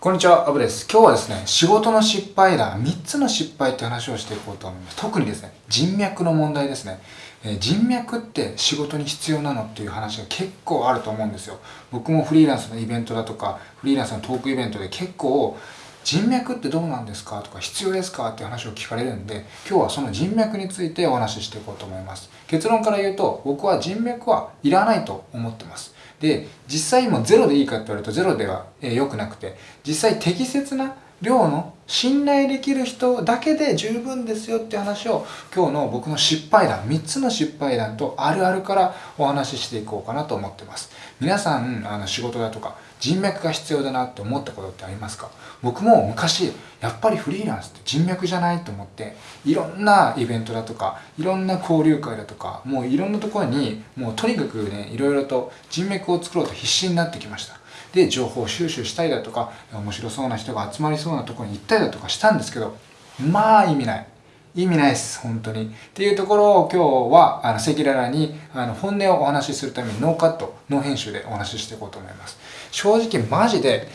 こんにちは、アブです。今日はですね、仕事の失敗談、3つの失敗って話をしていこうと思います。特にですね、人脈の問題ですね。えー、人脈って仕事に必要なのっていう話が結構あると思うんですよ。僕もフリーランスのイベントだとか、フリーランスのトークイベントで結構、人脈ってどうなんですか？とか必要ですか？って話を聞かれるんで今日はその人脈についてお話ししていこうと思います。結論から言うと僕は人脈はいらないと思ってます。で実際もゼロでいいかって言われるとゼロでは良くなくて実際適切な量の信頼できる人だけで十分ですよって話を今日の僕の失敗談3つの失敗談とあるあるからお話ししていこうかなと思ってます。皆さんあの仕事だとか人脈が必要だなって思ったことってありますか？僕も昔やっぱりフリーランスって人脈じゃないと思っていろんなイベントだとかいろんな交流会だとかもういろんなところにもうとにかくねいろいろと人脈を作ろうと必死になってきました。で情報収集したりだとか面白そうな人が集まりそうなところに行ったりだとかしたんですけどまあ意味ない。意味ないです、本当に。っていうところを今日は、あの、赤裸々に、あの、本音をお話しするためにノーカット、ノー編集でお話ししていこうと思います。正直マジで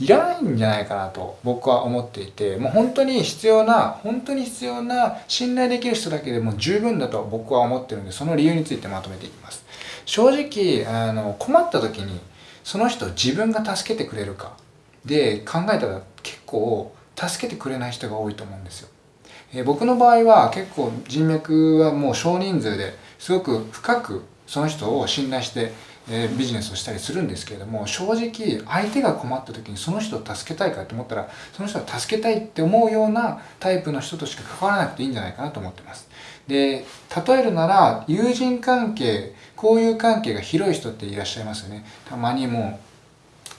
いらないんじゃないかなと僕は思っていて、もう本当に必要な、本当に必要な信頼できる人だけでも十分だと僕は思ってるんで、その理由についてまとめていきます。正直、あの、困った時に、その人自分が助けてくれるかで考えたら結構助けてくれない人が多いと思うんですよ。え僕の場合は結構人脈はもう少人数ですごく深くその人を信頼して、えビジネスをしたりするんですけれども正直相手が困った時にその人を助けたいかと思ったらその人は助けたいって思うようなタイプの人としか関わらなくていいんじゃないかなと思ってます。で例えるなら友人関係交友関係が広い人っていらっしゃいますよね。たまにもう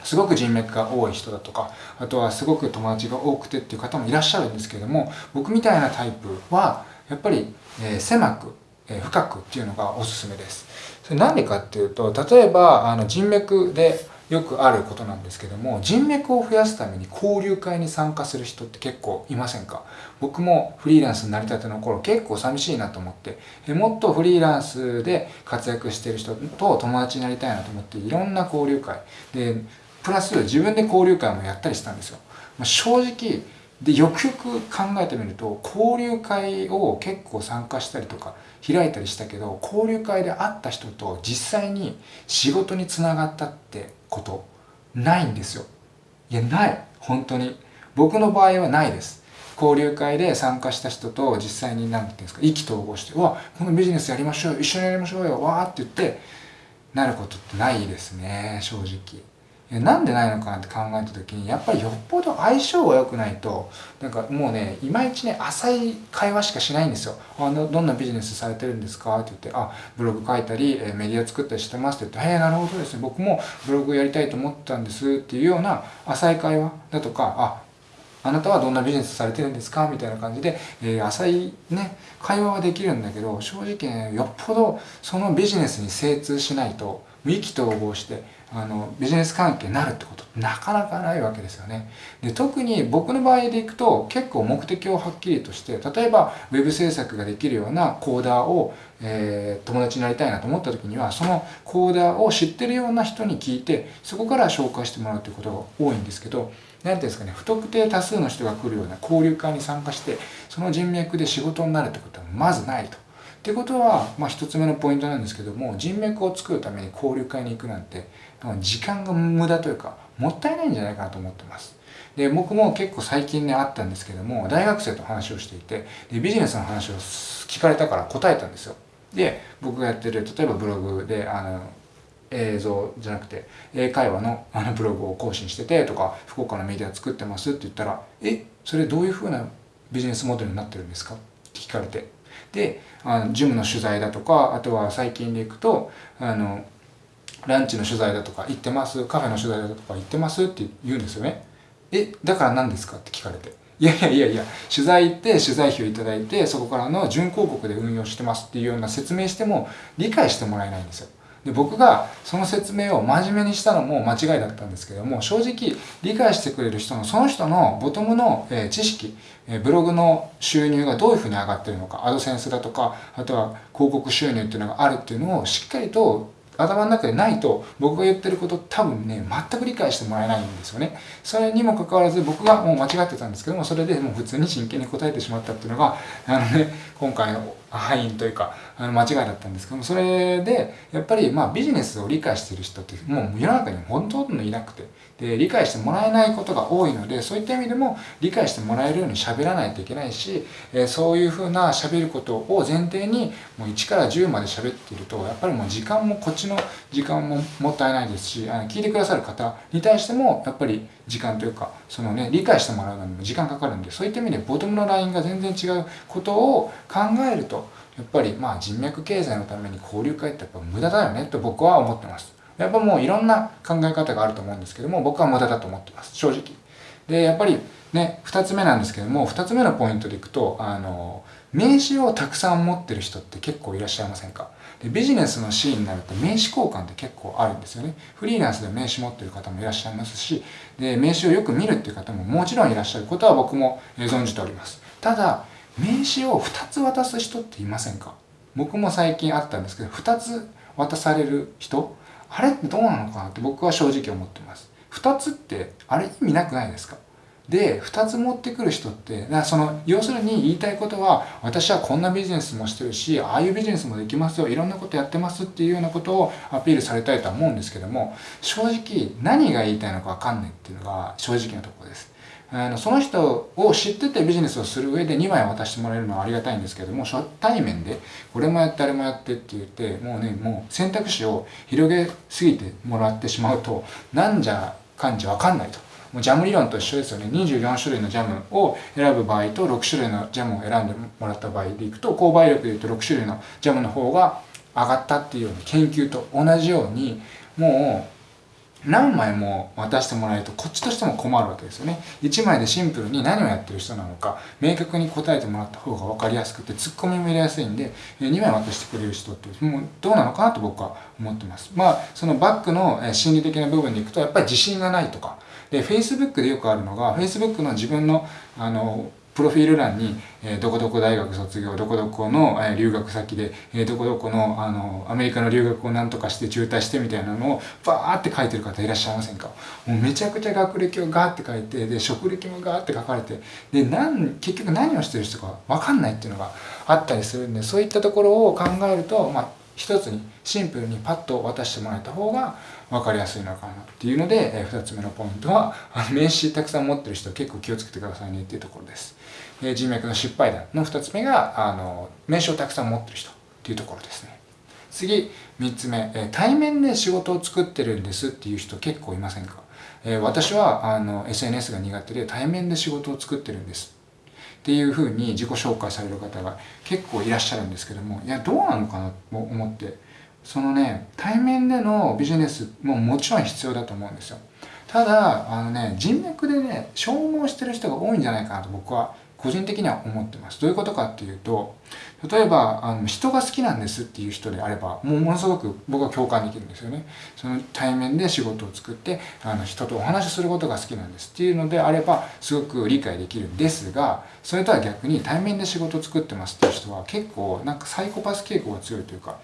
すごく人脈が多い人だとかあとはすごく友達が多くてっていう方もいらっしゃるんですけれども僕みたいなタイプはやっぱり、えー、狭く、えー、深くっていうのがおすすめです。それなんでかっていうと例えばあの人脈でよくあることなんですけども人脈を増やすために交流会に参加する人って結構いませんか？僕もフリーランスになりたての頃結構寂しいなと思ってえもっとフリーランスで活躍してる人と友達になりたいなと思っていろんな交流会。でプラス自分で交流会もやったりしたんですよ。まあ、正直でよくよく考えてみると交流会を結構参加したりとか開いたりしたけど交流会で会った人と実際に仕事につながったってことないんですよ。いやない本当に僕の場合はないです。交流会で参加した人と実際に何て言うんですか意気投合して「うわこのビジネスやりましょう一緒にやりましょうよわ」って言ってなることってないですね正直。なんでないのかなって考えた時にやっぱりよっぽど相性が良くないとなんかもうねいまいちね浅い会話しかしないんですよ「あのどんなビジネスされてるんですか?」って言って「あブログ書いたりメディア作ったりしてます」って言って「へえなるほどですね。僕もブログやりたいと思ったんです」っていうような浅い会話だとか「ああなたはどんなビジネスされてるんですか？みたいな感じで、えー、浅いね、会話はできるんだけど、正直ね、よっぽどそのビジネスに精通しないと、意気投合してあのビジネス関係になるってことなかなかないわけですよねで特に僕の場合でいくと結構目的をはっきりとして例えば web 制作ができるようなコーダーを、えー、友達になりたいなと思った時にはそのコーダーを知ってるような人に聞いてそこから紹介してもらうということが多いんですけど何ていうんですかね不特定多数の人が来るような交流会に参加してその人脈で仕事になるってことはまずないと。ってことは、まあ、一つ目のポイントなんですけども人脈を作るために交流会に行くなんて時間が無駄というかもったいないんじゃないかなと思ってます。で僕も結構最近ねあったんですけども大学生と話をしていてでビジネスの話を聞かれたから答えたんですよ。で僕がやってる例えばブログであの映像じゃなくて英会話のあのブログを更新しててとか福岡のメディア作ってますって言ったらえそれどういうふうなビジネスモデルになってるんですか？って聞かれて。であのジムの取材だとかあとは最近で行くとあのランチの取材だとか行ってますカフェの取材だとか行ってますって言うんですよねえだから何ですか？って聞かれていやいやいやいや取材行って取材費をいただいてそこからの準広告で運用してますっていうような説明しても理解してもらえないんですよ。で僕がその説明を真面目にしたのも間違いだったんですけども正直理解してくれる人のその人のボトムの、え知識、えブログの収入がどういうふうに上がってるのかアドセンスだとかあとは広告収入っていうのがあるっていうのをしっかりと頭の中でないと僕が言ってること多分ね全く理解してもらえないんですよね。それにもかかわらず僕がもう間違ってたんですけどもそれでもう普通に真剣に答えてしまったっていうのがあのね今回の敗因というかあの間違いだったんですけどもそれでやっぱりまあビジネスを理解してる人ってもう世の中にほとんどいなくてで理解してもらえないことが多いのでそういった意味でも理解してもらえるように喋らないといけないし、えそういうふうな喋ることを前提にもう1から10まで喋っているとやっぱりもう時間もこっちの時間ももったいないですしあの聞いてくださる方に対してもやっぱり時間というかそのね理解してもらうのにも時間かかるんでそういった意味でボトムのラインが全然違うことを考えるとやっぱりまあ人脈経済のために交流会ってやっぱ無駄だよねと僕は思ってます。やっぱもういろんな考え方があると思うんですけども僕は無駄だと思ってます。正直。でやっぱりね2つ目なんですけども2つ目のポイントでいくとあの名刺をたくさん持ってる人って結構いらっしゃいませんか？でビジネスのシーンになると名刺交換って結構あるんですよね。フリーランスで名刺持ってる方もいらっしゃいますしで名刺をよく見るっていう方ももちろんいらっしゃることは僕も存じております。ただ名刺を2つ渡す人っていませんか？僕も最近あったんですけど2つ渡される人あれってどうなのかなって僕は正直思ってます。2つってあれ意味なくないですか？で2つ持ってくる人ってその要するに言いたいことは私はこんなビジネスもしてるしああいうビジネスもできますよいろんなことやってますっていうようなことをアピールされたいとは思うんですけども正直何が言いたいのか分かんないっていうのが正直なところです。あのその人を知っててビジネスをする上で2枚渡してもらえるのはありがたいんですけども初対面でこれもやってあれもやってって言ってもうねもう選択肢を広げすぎてもらってしまうとなんじゃかんじゃ分かんないと。もうジャム理論と一緒ですよね24種類のジャムを選ぶ場合と6種類のジャムを選んでもらった場合でいくと購買力でいうと6種類のジャムの方が上がったっていうような研究と同じようにもう何枚も渡してもらえるとこっちとしても困るわけですよね。1枚でシンプルに何をやってる人なのか明確に答えてもらった方が分かりやすくてツッコミも入れやすいんで2枚渡してくれる人ってもうどうなのかなと僕は思ってます。まあそのバックの心理的な部分でいくとやっぱり自信がないとか。で Facebook でよくあるのが Facebook の自分のあのプロフィール欄に、え、どこどこ大学卒業、どこどこの、え、留学先で、え、どこどこの、あの、アメリカの留学を何とかして中退してみたいなのをバーって書いてる方いらっしゃいませんか？もうめちゃくちゃ学歴をガーって書いて、で、職歴もガーって書かれて、で、なん、結局何をしてる人かわかんないっていうのがあったりするんで、そういったところを考えると、まあ、一つにシンプルにパッと渡してもらえた方が分かりやすいのかなっていうので、え、2つ目のポイントは名刺たくさん持ってる人結構気をつけてくださいねっていうところです、え、人脈の失敗談の2つ目があの名刺をたくさん持ってる人っていうところですね。次3つ目、え、対面で仕事を作ってるんですっていう人結構いませんか、え、私はあの SNS が苦手で対面で仕事を作ってるんです。っていうふうに自己紹介される方が結構いらっしゃるんですけどもいやどうなのかなと思ってそのね対面でのビジネスももちろん必要だと思うんですよ。ただあのね人脈でね消耗してる人が多いんじゃないかなと僕は個人的には思ってます。どういうことかっていうと例えばあの人が好きなんですっていう人であればもうものすごく僕は共感できるんですよね。その対面で仕事を作ってあの人とお話しすることが好きなんですっていうのであればすごく理解できるんですがそれとは逆に対面で仕事を作ってますっていう人は結構なんかサイコパス傾向が強いというか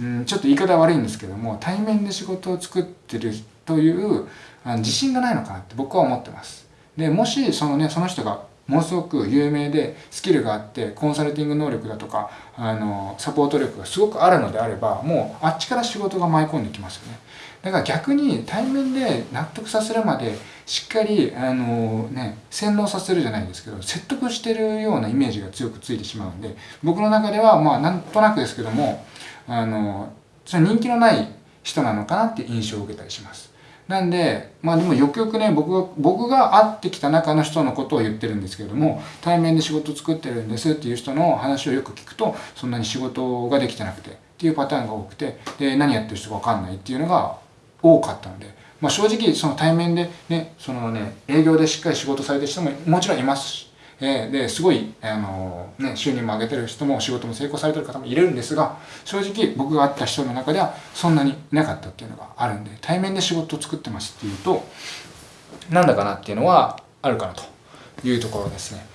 うんちょっと言い方悪いんですけども対面で仕事を作ってるというあの自信がないのかなって僕は思ってます。でもしそのねその人がものすごく有名でスキルがあってコンサルティング能力だとかあのサポート力がすごくあるのであればもうあっちから仕事が舞い込んできますよね。だから逆に対面で納得させるまでしっかりあのね洗脳させるじゃないですけど説得してるようなイメージが強くついてしまうんで僕の中ではまあなんとなくですけどもあのそれ人気のない人なのかなって印象を受けたりします。なんで、まあでもよくよくね、僕が、僕が会ってきた中の人のことを言ってるんですけれども、対面で仕事作ってるんですっていう人の話をよく聞くと、そんなに仕事ができてなくてっていうパターンが多くて、で、何やってる人かわかんないっていうのが多かったので、まあ正直その対面でね、そのね、営業でしっかり仕事されてる人ももちろんいますし、えー、ですごい、あのね、収入も上げてる人も仕事も成功されてる方もいるんですが正直僕が会った人の中ではそんなになかったっていうのがあるんで対面で仕事を作ってますっていうとなんだかなっていうのはあるかなというところですね。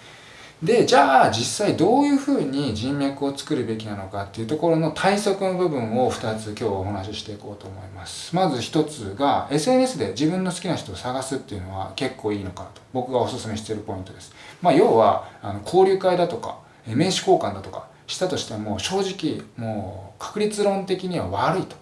でじゃあ実際どういうふうに人脈を作るべきなのかっていうところの対策の部分を2つ今日お話ししていこうと思います。まず1つが SNS で自分の好きな人を探すっていうのは結構いいのかなと。僕がおすすめしているポイントです。まあ要はあの交流会だとか名刺交換だとかしたとしても正直もう確率論的には悪いと。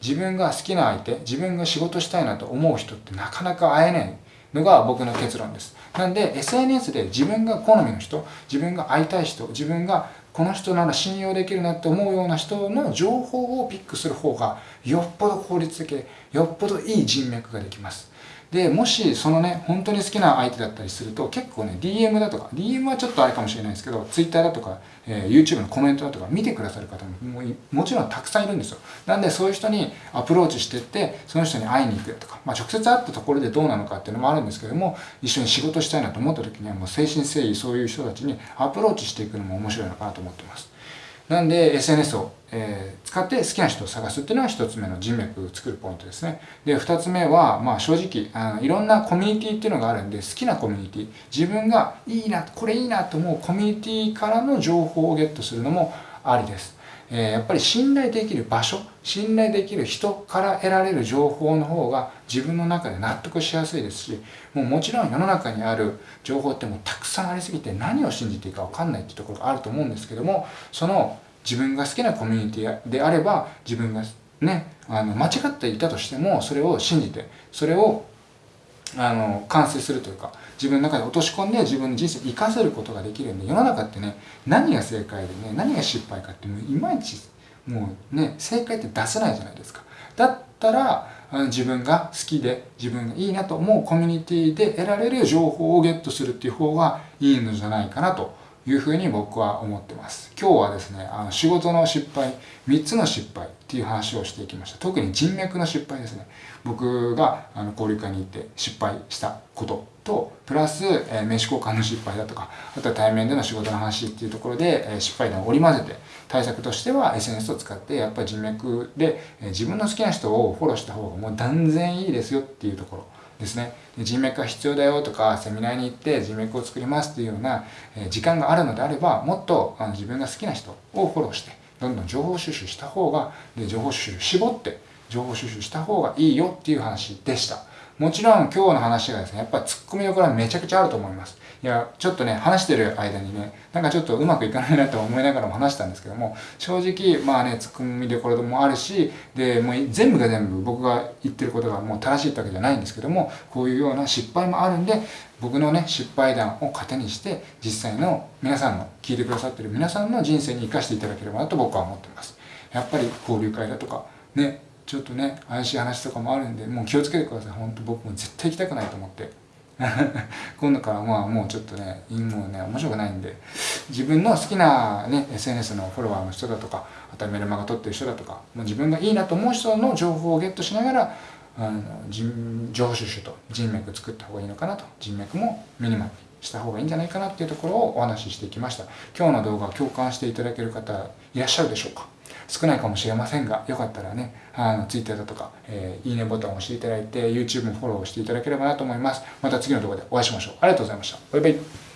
自分が好きな相手自分が仕事したいなと思う人ってなかなか会えない。のが僕の結論です。なんで SNS で自分が好みの人、自分が会いたい人、自分がこの人なら信用できるなって思うような人の情報をピックする方がよっぽど効率的よっぽどいい人脈ができます。で、もしそのね、本当に好きな相手だったりすると、結構ね、DM だとか、DM はちょっとあれかもしれないですけど、Twitter だとか、えー、YouTube のコメントだとか見てくださる方ももちろんたくさんいるんですよ。なんでそういう人にアプローチしてって、その人に会いに行くとか、まあ、直接会ったところでどうなのかっていうのもあるんですけども、一緒に仕事したいなと思った時にはもう誠心誠意そういう人たちにアプローチしていくのも面白いのかなと思ってます。なんで SNS を、えー、使って好きな人を探すっていうのが一つ目の人脈を作るポイントですね。で、二つ目は、まあ正直あの、いろんなコミュニティっていうのがあるんで、好きなコミュニティ、自分がいいな、これいいなと思うコミュニティからの情報をゲットするのもありです。え、やっぱり信頼できる場所、信頼できる人から得られる情報の方が自分の中で納得しやすいですし、もうもちろん世の中にある情報ってもうたくさんありすぎて何を信じていいかわかんないってところがあると思うんですけども、その自分が好きなコミュニティであれば自分がねあの間違っていたとしてもそれを信じてそれをあの完成するというか自分の中で落とし込んで自分の人生を生かせることができるんで世の中ってね何が正解でね何が失敗かってもういまいちもうね正解って出せないじゃないですかだったら自分が好きで自分がいいなと思うコミュニティで得られる情報をゲットするっていう方がいいのじゃないかなというふうに僕は思ってます。今日はですね、あの仕事の失敗、3つの失敗っていう話をしていきました。特に人脈の失敗ですね。僕があの交流会に行って失敗したことと、プラス、えー、名刺交換の失敗だとか、あとは対面での仕事の話っていうところで、えー、失敗談を織り交ぜて、対策としては SNS を使って、やっぱり人脈で、えー、自分の好きな人をフォローした方がもう断然いいですよっていうところ。ですね人脈が必要だよとかセミナーに行って人脈を作りますっていうような時間があるのであればもっとあの自分が好きな人をフォローしてどんどん情報収集した方がで情報収集絞って情報収集した方がいいよっていう話でしたもちろん今日の話がですねやっぱツッコミどころはめちゃくちゃあると思いますいや、ちょっとね、話してる間にね、なんかちょっとうまくいかないなと思いながらも話したんですけども、正直、まあね、ツッコミどころもあるし、で、もう全部が全部僕が言ってることがもう正しいってわけじゃないんですけども、こういうような失敗もあるんで、僕のね、失敗談を糧にして、実際の皆さんの、聞いてくださってる皆さんの人生に生かしていただければなと僕は思ってます。やっぱり交流会だとか、ね、ちょっとね、怪しい話とかもあるんで、もう気をつけてください。本当僕も絶対行きたくないと思って。今度からまあもうちょっとね、もうね、面白くないんで、自分の好きなね、SNS のフォロワーの人だとか、あとはメルマガ撮ってる人だとか、もう自分がいいなと思う人の情報をゲットしながら、あの情報収集と人脈作った方がいいのかなと、人脈もミニマムにした方がいいんじゃないかなっていうところをお話ししていきました。今日の動画共感していただける方いらっしゃるでしょうか？少ないかもしれませんが、よかったらね、あの、Twitter だとか、えー、いいねボタンを押していただいて、YouTube もフォローしていただければなと思います。また次の動画でお会いしましょう。ありがとうございました。バイバイ。